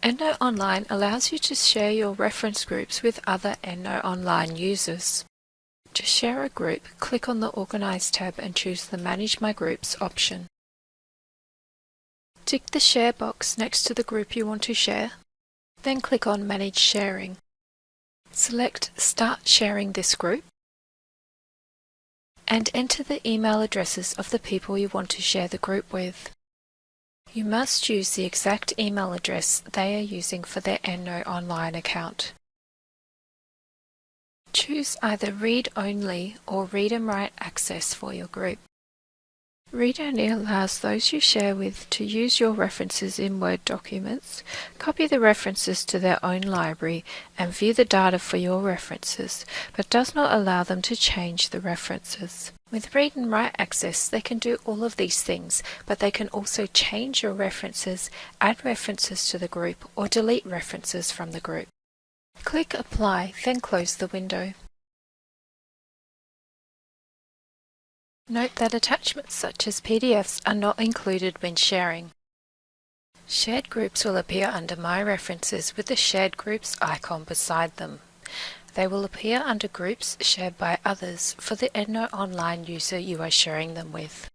EndNote Online allows you to share your reference groups with other EndNote Online users. To share a group, click on the Organize tab and choose the Manage My Groups option. Tick the Share box next to the group you want to share, then click on Manage Sharing. Select Start sharing this group and enter the email addresses of the people you want to share the group with. You must use the exact email address they are using for their EndNote Online account. Choose either Read Only or Read and Write Access for your group. Read Only allows those you share with to use your references in Word documents, copy the references to their own library, and view the data for your references, but does not allow them to change the references. With Read and Write Access, they can do all of these things, but they can also change your references, add references to the group, or delete references from the group. Click Apply, then close the window. Note that attachments such as PDFs are not included when sharing. Shared groups will appear under My References with the Shared Groups icon beside them. They will appear under Groups shared by others for the EndNote Online user you are sharing them with.